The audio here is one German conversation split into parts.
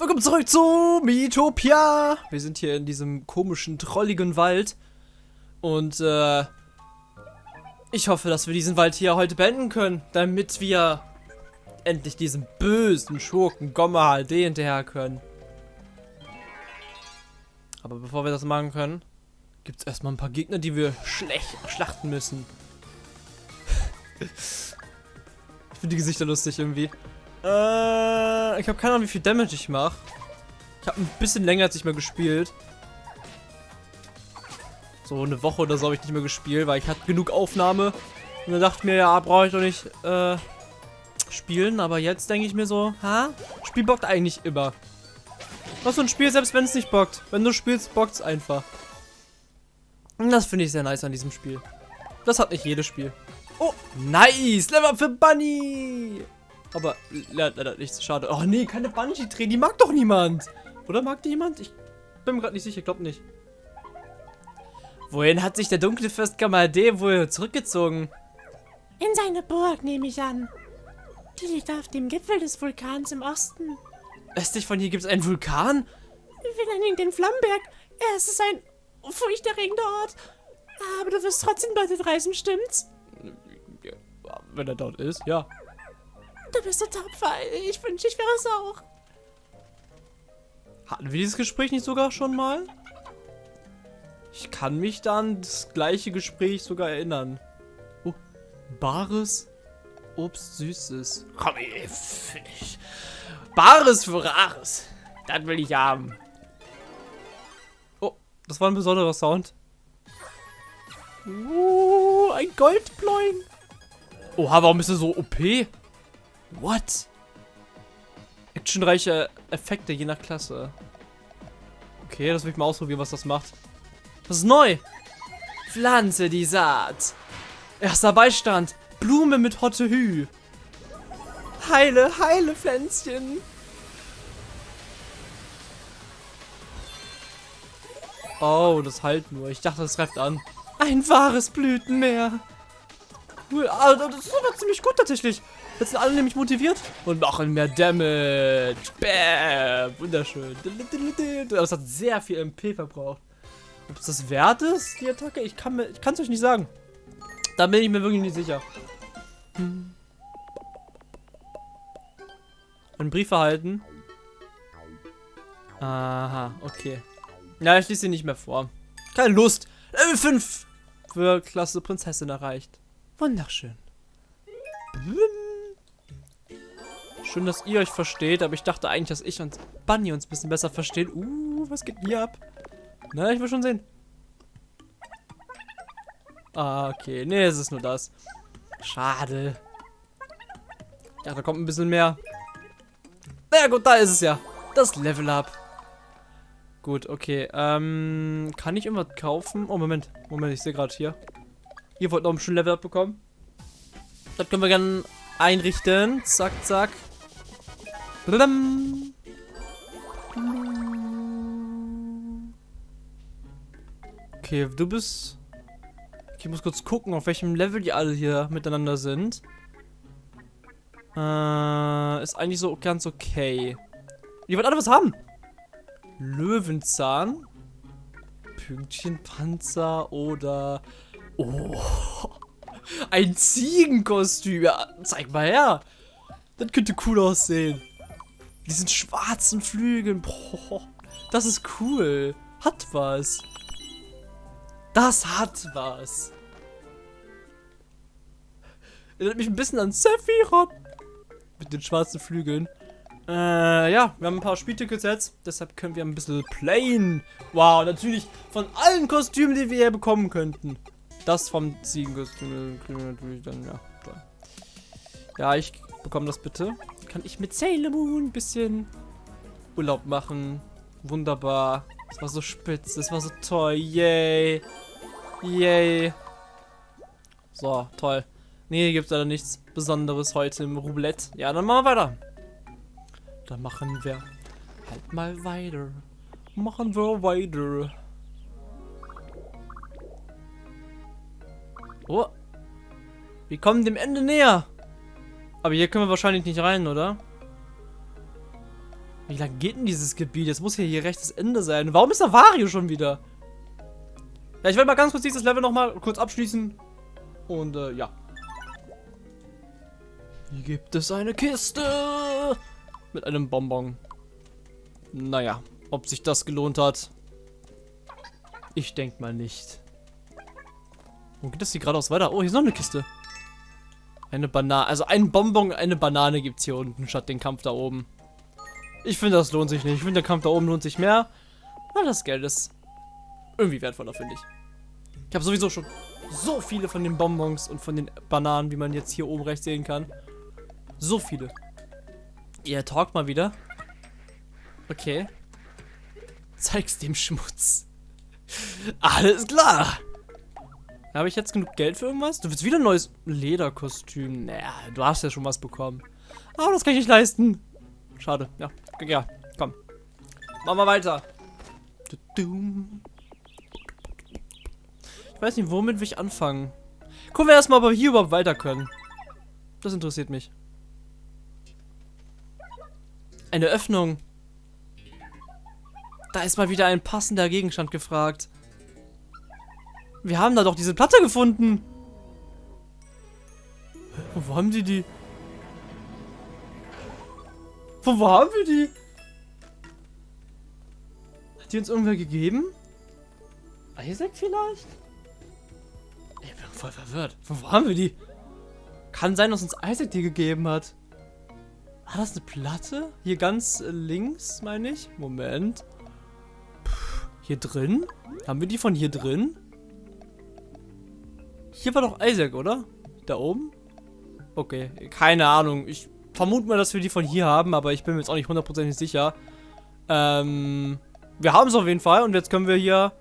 Willkommen zurück zu Miitopia. Wir sind hier in diesem komischen, trolligen Wald. Und, äh, ich hoffe, dass wir diesen Wald hier heute beenden können, damit wir endlich diesem bösen Schurken Gomma HD hinterher können. Aber bevor wir das machen können, gibt es erstmal ein paar Gegner, die wir schlecht schlachten müssen. ich finde die Gesichter lustig irgendwie. Äh, ich habe keine Ahnung, wie viel Damage ich mache. Ich habe ein bisschen länger als ich mal gespielt. So eine Woche oder so habe ich nicht mehr gespielt, weil ich hatte genug Aufnahme. Und dann dachte ich mir, ja, brauche ich doch nicht äh, spielen. Aber jetzt denke ich mir so, ha? Spiel bockt eigentlich immer. Was so ein Spiel, selbst wenn es nicht bockt. Wenn du spielst, bockt es einfach. Und das finde ich sehr nice an diesem Spiel. Das hat nicht jedes Spiel. Oh, nice! Level up für Bunny! Aber leider nichts. Schade. Oh nee, keine Bungee-Tränen. Die mag doch niemand. Oder mag die jemand? Ich bin mir gerade nicht sicher. Glaub nicht. Wohin hat sich der dunkle Fürst Gamade wohl zurückgezogen? In seine Burg, nehme ich an. Die liegt auf dem Gipfel des Vulkans im Osten. Östlich von hier gibt es einen Vulkan? Wir nennen ihn den Flammenberg. Es ist ein furchterregender Ort. Aber du wirst trotzdem dorthin reisen, stimmt's? Wenn er dort ist, ja. Du bist so tapfer. Ich wünsche, ich wäre es auch. Hatten wir dieses Gespräch nicht sogar schon mal? Ich kann mich dann das gleiche Gespräch sogar erinnern. Oh, Bares Obst Süßes. Komm, ich. Bares für Rares. Das will ich haben. Oh, das war ein besonderer Sound. Uh, ein Goldploin. Oha, warum ist er so OP? What? Actionreiche Effekte je nach Klasse. Okay, das will ich mal ausprobieren, was das macht. Das ist neu. Pflanze die Saat. Erster Beistand. Blume mit Hotte Hü. Heile, heile Pflänzchen. Oh, das halt nur. Ich dachte, das greift an. Ein wahres Blütenmeer. Cool. Ah, das ist aber ziemlich gut tatsächlich. Jetzt sind alle nämlich motiviert und machen mehr Damage. Bäm. Wunderschön. Das hat sehr viel MP verbraucht. Ob es das wert ist, die Attacke? Ich kann es euch nicht sagen. Da bin ich mir wirklich nicht sicher. Hm. Einen Brief erhalten. Aha, okay. Ja, ich lese sie nicht mehr vor. Keine Lust. Level 5 für Klasse Prinzessin erreicht. Wunderschön. Schön, dass ihr euch versteht, aber ich dachte eigentlich, dass ich und Bunny uns ein bisschen besser verstehen. Uh, was geht hier ab? Na, ich will schon sehen. Ah, okay. Nee, es ist nur das. Schade. Ja, da kommt ein bisschen mehr. Na ja, gut, da ist es ja. Das Level Up. Gut, okay. Ähm, kann ich irgendwas kaufen? Oh, Moment. Moment, ich sehe gerade hier. Ihr wollt noch ein schönes Level Up bekommen. Das können wir gerne einrichten. Zack, zack. Okay, du bist... Ich muss kurz gucken, auf welchem Level die alle hier miteinander sind. Äh, ist eigentlich so ganz okay. Die wollen alle was haben. Löwenzahn. Pünktchenpanzer oder... Oh. Ein Ziegenkostüm. Ja, zeig mal her. Das könnte cool aussehen. Diesen schwarzen Flügeln. Boah, das ist cool. Hat was. Das hat was. Erinnert mich ein bisschen an Sephiroth. Mit den schwarzen Flügeln. Äh, ja, wir haben ein paar Spieltickets jetzt. Deshalb können wir ein bisschen playen. Wow, natürlich von allen Kostümen, die wir hier bekommen könnten. Das vom Ziegenkostüm kriegen wir natürlich dann, ja. Ja, ich bekomme das bitte kann ich mit Sailor Moon ein bisschen Urlaub machen. Wunderbar. Das war so spitz, das war so toll. Yay. Yay. So, toll. Nee, gibt es leider nichts Besonderes heute im Roulette. Ja, dann machen wir weiter. Dann machen wir halt mal weiter. Machen wir weiter. Oh. Wir kommen dem Ende näher. Aber hier können wir wahrscheinlich nicht rein, oder? Wie lang geht denn dieses Gebiet? Jetzt muss hier hier rechtes Ende sein. Warum ist da Wario schon wieder? Ja, ich werde mal ganz kurz dieses Level nochmal kurz abschließen. Und, äh, ja. Hier gibt es eine Kiste. Mit einem Bonbon. Naja, ob sich das gelohnt hat. Ich denke mal nicht. Wo geht das hier geradeaus weiter? Oh, hier ist noch eine Kiste. Eine Banane. Also ein Bonbon, eine Banane gibt es hier unten, statt den Kampf da oben. Ich finde, das lohnt sich nicht. Ich finde, der Kampf da oben lohnt sich mehr. Weil das Geld ist irgendwie wertvoller, finde ich. Ich habe sowieso schon so viele von den Bonbons und von den Bananen, wie man jetzt hier oben rechts sehen kann. So viele. Ihr talkt mal wieder. Okay. Zeig's dem Schmutz. Alles klar. Habe ich jetzt genug Geld für irgendwas? Du willst wieder ein neues Lederkostüm. Naja, du hast ja schon was bekommen. Aber das kann ich nicht leisten. Schade. Ja, ja, komm. Machen wir weiter. Ich weiß nicht, womit will ich anfangen. Gucken wir erstmal, ob wir hier überhaupt weiter können. Das interessiert mich. Eine Öffnung. Da ist mal wieder ein passender Gegenstand gefragt. Wir haben da doch diese Platte gefunden. Von wo haben die die? Von wo haben wir die? Hat die uns irgendwer gegeben? Isaac vielleicht? Ich bin voll verwirrt. Von wo haben wir die? Kann sein, dass uns Isaac die gegeben hat. War das eine Platte? Hier ganz links, meine ich. Moment. Puh, hier drin? Haben wir die von hier drin? Hier war doch Isaac, oder? Da oben? Okay, keine Ahnung. Ich vermute mal, dass wir die von hier haben, aber ich bin mir jetzt auch nicht hundertprozentig sicher. Ähm, wir haben es auf jeden Fall und jetzt können wir hier...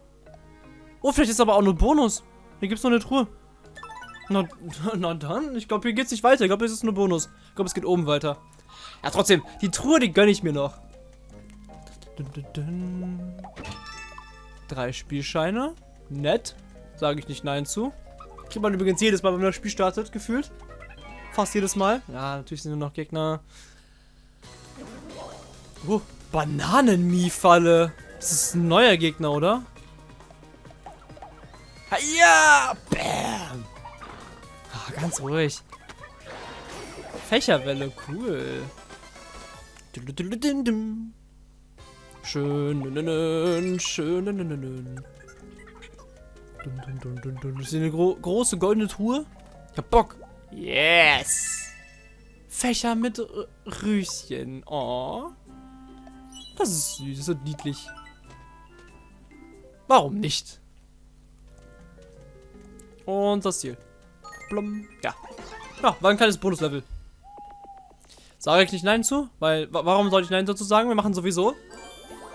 Oh, vielleicht ist aber auch nur Bonus. Hier gibt es noch eine Truhe. Na, na dann, ich glaube, hier geht es nicht weiter. Ich glaube, es ist nur Bonus. Ich glaube, es geht oben weiter. Ja, trotzdem, die Truhe, die gönne ich mir noch. Drei Spielscheine. Nett. Sage ich nicht Nein zu. Kriegt man übrigens jedes Mal, wenn man das Spiel startet, gefühlt. Fast jedes Mal. Ja, natürlich sind nur noch Gegner. Oh, Bananenmie-Falle. Das ist ein neuer Gegner, oder? Ja! Bam! Ah, ganz ruhig. Fächerwelle, cool. Schön, schön. Das ist eine gro große goldene Truhe. Ich hab Bock. Yes. Fächer mit R Rüschen. Oh. Das ist süß und niedlich. Warum nicht? Und das Ziel. Blum. Ja. Ja, war ein kleines Bonuslevel. Sage ich nicht Nein zu? Weil, warum soll ich Nein dazu sagen? Wir machen sowieso.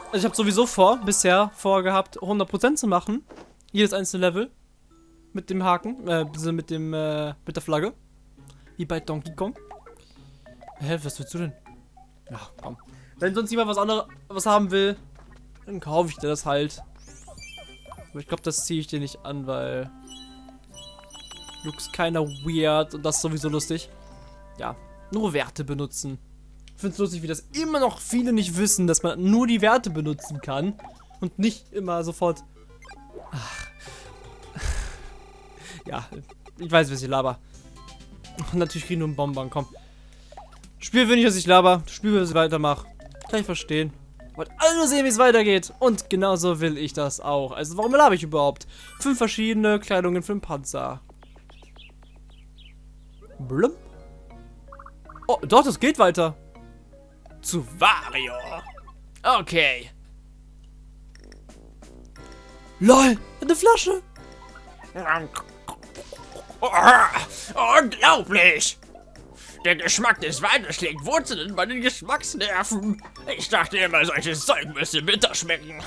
Also ich habe sowieso vor, bisher vorgehabt, 100% zu machen. Jedes einzelne Level. Mit dem Haken, äh, mit dem, äh, mit der Flagge. Wie bei Donkey Kong. Hä, was willst du denn? Ja, komm. Wenn sonst jemand was anderes was haben will, dann kaufe ich dir das halt. Aber ich glaube, das ziehe ich dir nicht an, weil looks keiner weird und das ist sowieso lustig. Ja, nur Werte benutzen. Ich finde es lustig, wie das immer noch viele nicht wissen, dass man nur die Werte benutzen kann und nicht immer sofort Ach. Ja, ich weiß, was ich laber. Natürlich kriegen nur einen Bonbon, komm. Spiel will nicht, dass ich laber. Spiel will, dass ich weitermache. Kann ich verstehen. Wollt alle nur sehen, wie es weitergeht. Und genauso will ich das auch. Also warum laber ich überhaupt? Fünf verschiedene Kleidungen für den Panzer. Blum. Oh, doch, das geht weiter. Zu Vario. Okay. LOL, eine Flasche. Unglaublich! Der Geschmack des Weines schlägt Wurzeln in meinen Geschmacksnerven. Ich dachte immer, solches Zeug müsste bitter schmecken.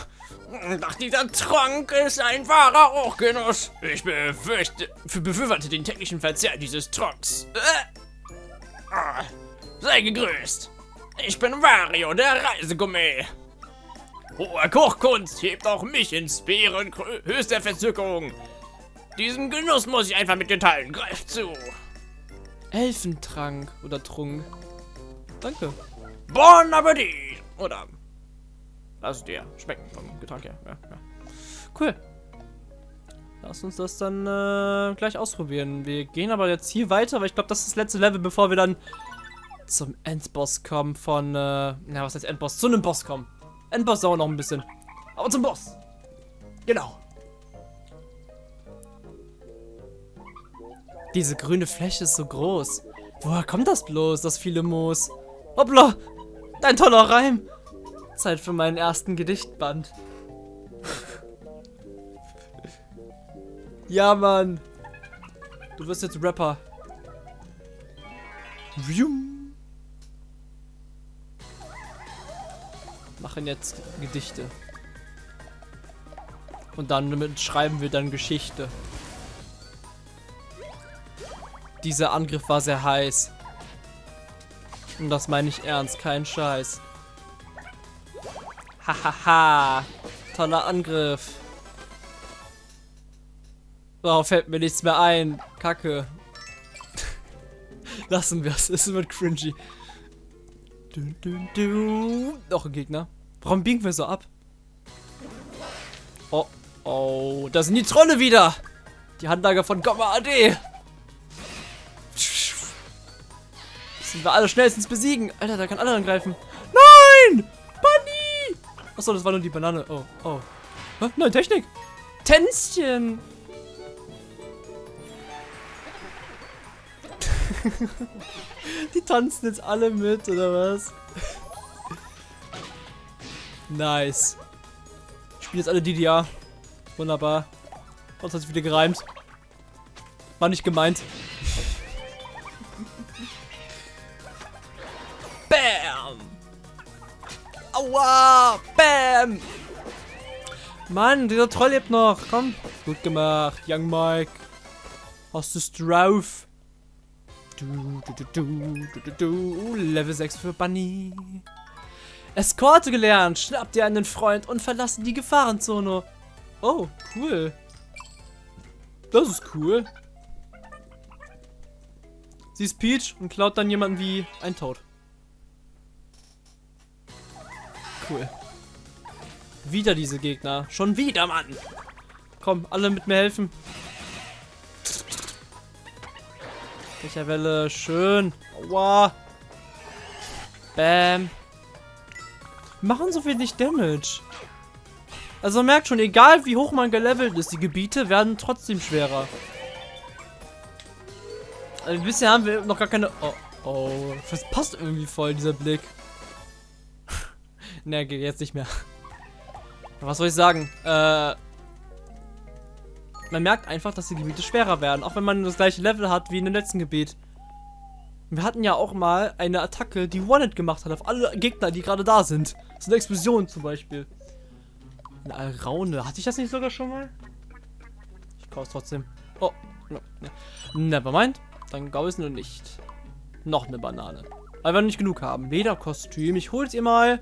Doch dieser Trank ist ein wahrer Hochgenuss. Ich befürchte, befürworte den täglichen Verzehr dieses Tranks. Äh? Ah, sei gegrüßt. Ich bin Wario, der Reisegourmet. Hohe Kochkunst hebt auch mich in Sphären höchster Verzückung. Diesen Genuss muss ich einfach mit dir teilen. Greif zu. Elfentrank oder Trunk. Danke. Bon Appetit. Oder lass dir schmecken vom Getränk her. Ja, ja. Cool. Lass uns das dann äh, gleich ausprobieren. Wir gehen aber jetzt hier weiter, weil ich glaube, das ist das letzte Level, bevor wir dann zum Endboss kommen von, äh, na, was heißt Endboss? Zu einem Boss kommen. Endboss dauert noch ein bisschen. Aber zum Boss. Genau. Diese grüne Fläche ist so groß. Woher kommt das bloß, das viele Moos? Hoppla, dein toller Reim. Zeit für meinen ersten Gedichtband. ja, Mann. Du wirst jetzt Rapper. Vium. Machen jetzt Gedichte. Und dann schreiben wir dann Geschichte. Dieser Angriff war sehr heiß. Und das meine ich ernst, kein Scheiß. Hahaha. Toller Angriff. Darauf fällt mir nichts mehr ein. Kacke. Lassen wir es. Es wird cringy. Du, du, du. Noch ein Gegner. Warum biegen wir so ab? Oh, oh. Da sind die Trolle wieder. Die Handlager von Gomma AD. Sind wir alle schnellstens besiegen. Alter, da kann alle angreifen. Nein! Bunny! Achso, das war nur die Banane. Oh, oh. Hä? Nein, Technik. Tänzchen. die tanzen jetzt alle mit, oder was? nice. Spielen jetzt alle DDR. Wunderbar. Sonst hat sich wieder gereimt. War nicht gemeint. Aua! Bam! Mann, dieser Troll lebt noch. Komm. Gut gemacht, Young Mike. Hast du's drauf? Du, du, du, du, du, du, du. Level 6 für Bunny. Eskorte gelernt. Schnapp dir einen Freund und verlasse die Gefahrenzone. Oh, cool. Das ist cool. Sie ist Peach und klaut dann jemanden wie ein Toad. Cool. Wieder diese Gegner. Schon wieder, Mann. Komm, alle mit mir helfen. Welcher Welle? Schön. Aua. Bam. Machen so wenig Damage. Also merkt schon, egal wie hoch man gelevelt ist, die Gebiete werden trotzdem schwerer. Also bisher haben wir noch gar keine... Oh, oh. Das passt irgendwie voll, dieser Blick. Ne, geht jetzt nicht mehr. Was soll ich sagen? Äh, man merkt einfach, dass die Gebiete schwerer werden, auch wenn man das gleiche Level hat wie in dem letzten Gebiet. Wir hatten ja auch mal eine Attacke, die One-Hit gemacht hat auf alle Gegner, die gerade da sind. So eine Explosion zum Beispiel. Eine Alraune. Hatte ich das nicht sogar schon mal? Ich kaufe es trotzdem. Oh, no. Nevermind. Dann gau es nur nicht. Noch eine Banane. Weil wir nicht genug haben. Lederkostüm. Ich hol's ihr mal.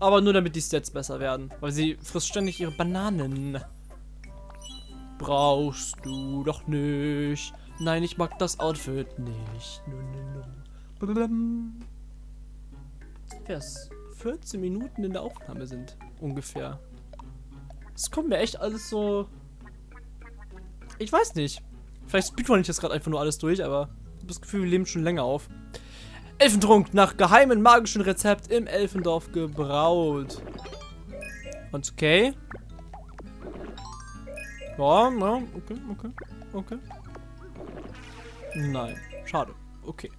Aber nur damit die Stats besser werden. Weil sie frisst ständig ihre Bananen. Brauchst du doch nicht. Nein, ich mag das Outfit nicht. No, no, no. Erst 14 Minuten in der Aufnahme sind. Ungefähr. Es kommt mir echt alles so... Ich weiß nicht. Vielleicht speedrun ich das gerade einfach nur alles durch, aber ich habe das Gefühl, wir leben schon länger auf. Elfentrunk nach geheimen magischen Rezept im Elfendorf gebraut. Und okay. Ja, ja, okay, okay, okay. Nein, schade. Okay.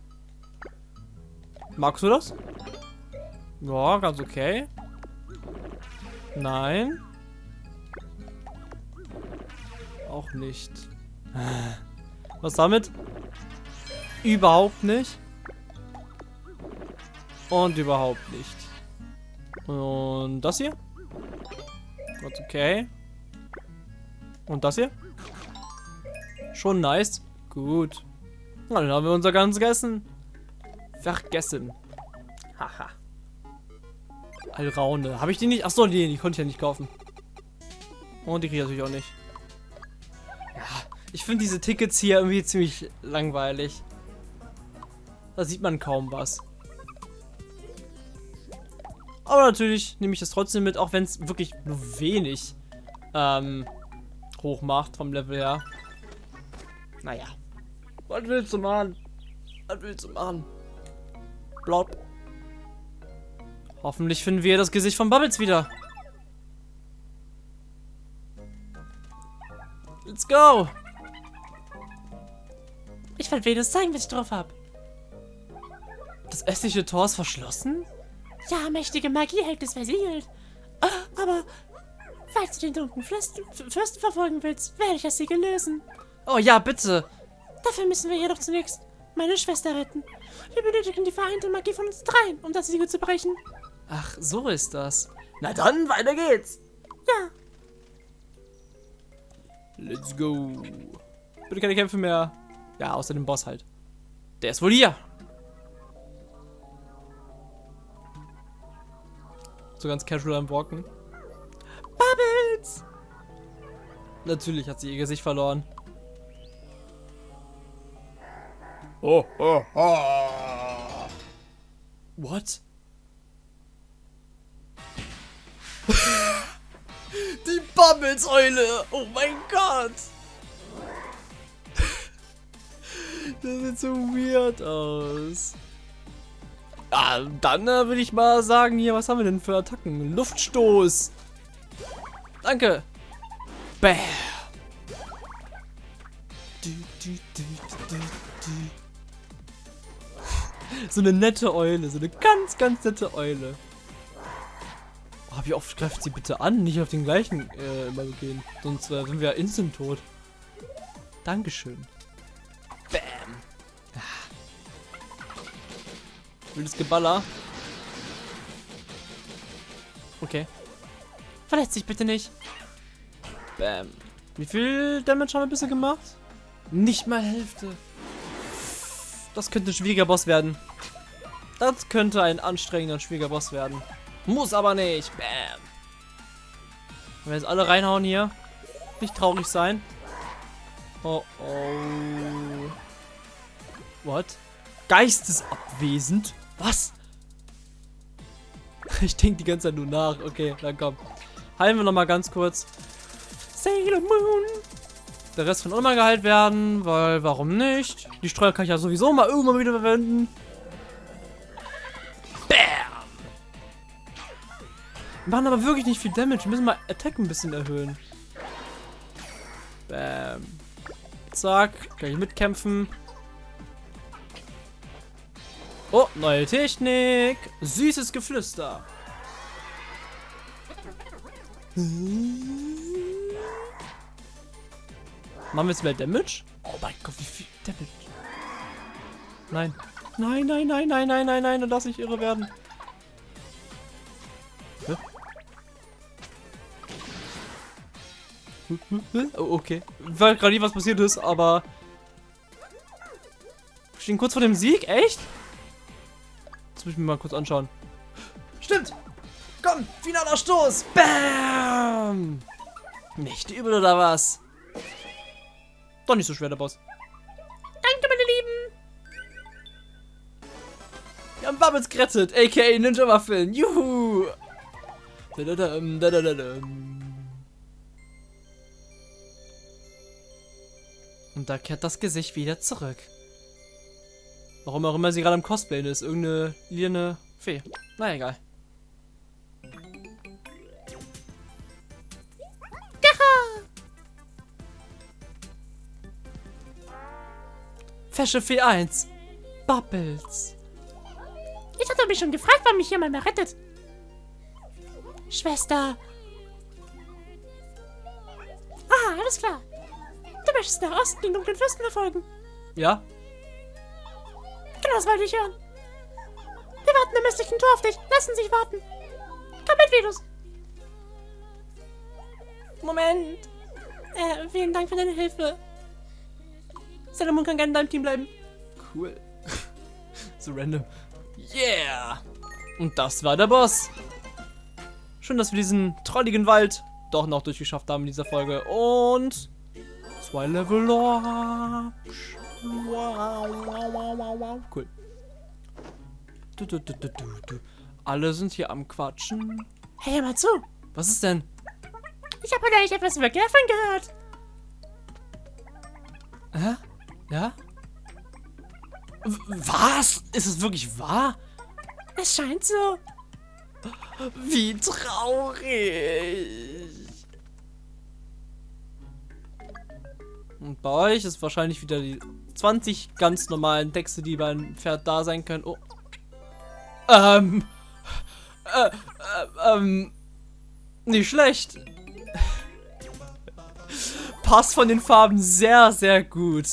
Magst du das? Ja, ganz okay. Nein. Auch nicht. Was damit? Überhaupt nicht. Und überhaupt nicht. Und das hier? Ganz okay. Und das hier? Schon nice. Gut. Dann haben wir unser ganzes Essen vergessen. Haha. Alraune. Habe ich die nicht? Achso, die, die konnte ich ja nicht kaufen. Und die kriege ich natürlich auch nicht. Ja, ich finde diese Tickets hier irgendwie ziemlich langweilig. Da sieht man kaum was. Aber natürlich nehme ich das trotzdem mit, auch wenn es wirklich nur wenig ähm, hoch macht vom Level her. Naja. Was willst du machen? Was willst du machen? Blop. Hoffentlich finden wir das Gesicht von Bubbles wieder. Let's go! Ich wollte Venus zeigen, was ich drauf habe. Das östliche Tor ist verschlossen? Ja, mächtige Magie hält es versiegelt. Ah, Aber falls du den dunklen Fürsten, Fürsten verfolgen willst, werde ich das Siegel lösen. Oh ja, bitte. Dafür müssen wir jedoch zunächst meine Schwester retten. Wir benötigen die vereinte Magie von uns dreien, um das Siegel zu brechen. Ach, so ist das. Na dann, weiter geht's. Ja, Let's go. Bitte keine Kämpfe mehr. Ja, außer dem Boss halt. Der ist wohl hier. So ganz casual am Walken. Bubbles! Natürlich hat sie ihr Gesicht verloren. Oh, oh, oh. What? Die Bubbles-Eule! Oh mein Gott! Das sieht so weird aus. Ah, dann äh, würde ich mal sagen, hier, was haben wir denn für Attacken? Luftstoß! Danke! Du. So eine nette Eule, so eine ganz, ganz nette Eule. Oh, wie oft greift sie bitte an? Nicht auf den gleichen äh, immer gehen. Sonst äh, sind wir ja instant tot. Dankeschön. Wildes Geballer. Okay. Verletzt dich bitte nicht. Bam. Wie viel Damage haben wir bisher gemacht? Nicht mal Hälfte. Das könnte ein schwieriger Boss werden. Das könnte ein anstrengender, schwieriger Boss werden. Muss aber nicht. Bam. Wenn wir jetzt alle reinhauen hier. Nicht traurig sein. Oh oh. What? Geistesabwesend? Was? Ich denke die ganze Zeit nur nach. Okay, dann komm. Heilen wir noch mal ganz kurz. Sailor Moon. Der Rest kann auch mal geheilt werden, weil warum nicht? Die Streuer kann ich ja sowieso mal irgendwann wieder verwenden. Bam! Wir machen aber wirklich nicht viel Damage. Wir müssen mal Attack ein bisschen erhöhen. Bam. Zack. Kann ich mitkämpfen. Oh, neue Technik. Süßes Geflüster. Machen wir jetzt mehr Damage? Oh mein Gott, wie viel Damage. Nein. Nein, nein, nein, nein, nein, nein, nein, dann lass ich irre werden. Oh, okay. Ich weiß gerade nicht, was passiert ist, aber... Wir stehen kurz vor dem Sieg? Echt? Das muss ich mir mal kurz anschauen. Stimmt! Komm, finaler Stoß! Bam! Nicht übel oder was? Doch nicht so schwer, der Boss. danke, meine Lieben. Wir haben Bubbles gerettet, a.k.a. Ninja Waffeln. Juhu! Dadadam, dadadadam. Und da kehrt das Gesicht wieder zurück. Warum auch immer sie gerade am Cosplayen ist. Irgendeine lilane Fee. Na egal. Fesche Fee 1. Bubbles. Ich hatte mich schon gefragt, wann mich jemand mehr rettet. Schwester. Ah, alles klar. Du möchtest nach Osten den dunklen Fürsten verfolgen. Ja? Genau, das wollte ich hören. Wir warten im östlichen Tor auf dich. Lassen sich warten. Komm mit, Venus. Moment. Äh, vielen Dank für deine Hilfe. Salomon kann gerne in deinem Team bleiben. Cool. so random. Yeah! Und das war der Boss. Schön, dass wir diesen trolligen Wald doch noch durchgeschafft haben in dieser Folge. Und zwei Level up. Wow, wow, wow, wow, wow. Cool. Du, du, du, du, du. Alle sind hier am Quatschen. Hey, hör mal zu. Was ist denn? Ich habe neulich etwas über Gelfern gehört. Hä? Ja? Was? Ist es wirklich wahr? Es scheint so. Wie traurig. Und bei euch ist wahrscheinlich wieder die 20 ganz normalen Texte, die beim Pferd da sein können. Oh. Ähm. Äh, äh, ähm. Nicht schlecht. Passt von den Farben sehr, sehr gut.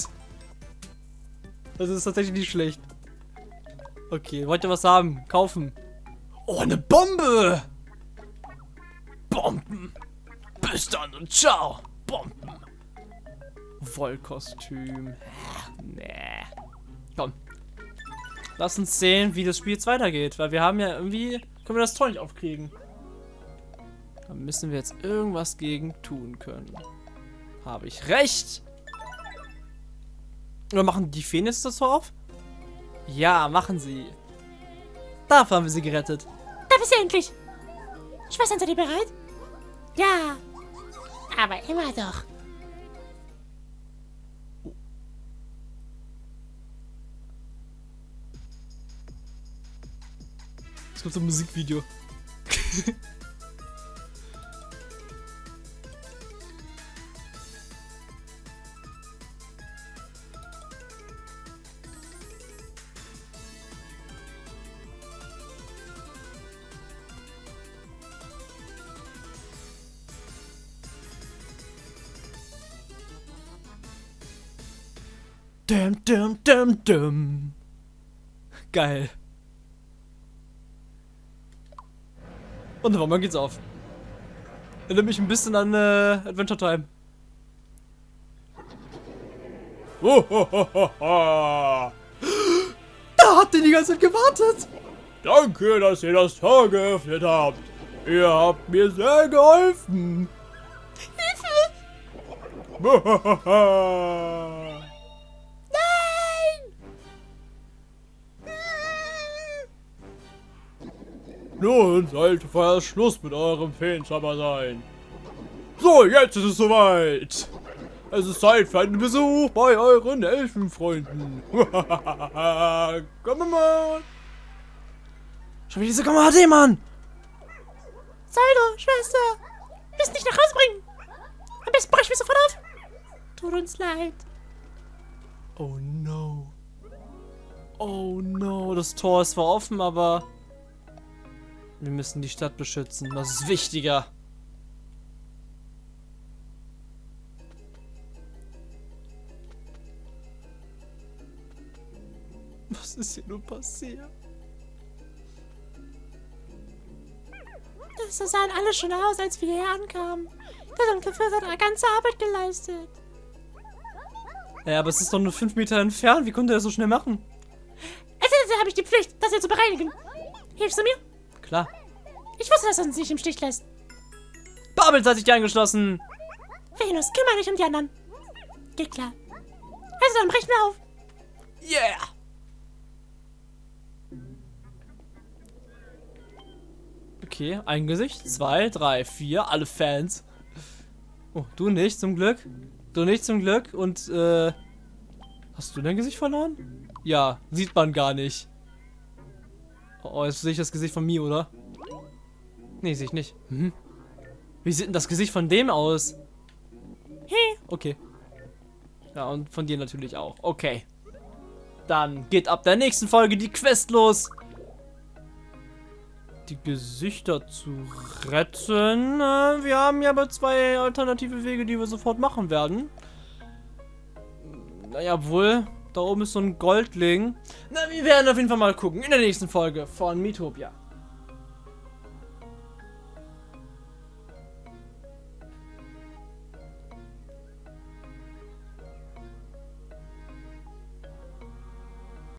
Das ist tatsächlich nicht schlecht. Okay, wollt ihr was haben? Kaufen. Oh, eine Bombe! Bomben! Bis dann und ciao! Bomben! Wollkostüm. Nee. Komm. Lass uns sehen, wie das Spiel jetzt weitergeht. Weil wir haben ja irgendwie... Können wir das Tor nicht aufkriegen. Da müssen wir jetzt irgendwas gegen tun können. Habe ich recht? Oder machen die Phoenix das Tor auf? Ja, machen sie. Dafür haben wir sie gerettet. Da bist du endlich. Schwestern, seid ihr bereit? Ja. Aber immer doch. Gibt so ein Musikvideo. Dum, dum, dum, dum. Geil. Und warum geht's auf? Erinnert mich ein bisschen an äh, Adventure Time. Da hat der die ganze Zeit gewartet. Danke, dass ihr das Tor geöffnet habt. Ihr habt mir sehr geholfen. Nun sollte vorerst Schluss mit eurem Feenzauber sein. So, jetzt ist es soweit. Es ist Zeit für einen Besuch bei euren Elfenfreunden. Komm mal. Schon wieder diese HD, Mann. Saldo, Schwester. Wir müssen dich nach Hause bringen. Am besten brechen wir sofort auf. Tut uns leid. Oh no. Oh no. Das Tor ist zwar offen, aber wir müssen die Stadt beschützen. Das ist wichtiger. Was ist hier nur passiert? Das sahen alle schon aus, als wir hier ankamen. Der dunkle Fürst hat eine ganze Arbeit geleistet. Ja, aber es ist doch nur fünf Meter entfernt. Wie konnte er das so schnell machen? Als Editor habe ich die Pflicht, das hier zu bereinigen. Hilfst du mir? Klar. Ich wusste, dass er uns nicht im Stich lässt. Babels hat sich angeschlossen. Venus, kümmere dich um die anderen. Geht klar. Also dann brechen wir auf. Yeah. Okay, ein Gesicht. Zwei, drei, vier. Alle Fans. Oh, du nicht, zum Glück. Du nicht, zum Glück. Und, äh... Hast du dein Gesicht verloren? Ja, sieht man gar nicht. Oh, jetzt sehe ich das Gesicht von mir, oder? Nee, sehe ich nicht. Hm? Wie sieht denn das Gesicht von dem aus? Hey. Okay. Ja, und von dir natürlich auch. Okay. Dann geht ab der nächsten Folge die Quest los. Die Gesichter zu retten. Äh, Wir haben ja aber zwei alternative Wege, die wir sofort machen werden. Naja, wohl. Da oben ist so ein Goldling. Na, wir werden auf jeden Fall mal gucken in der nächsten Folge von Miitopia.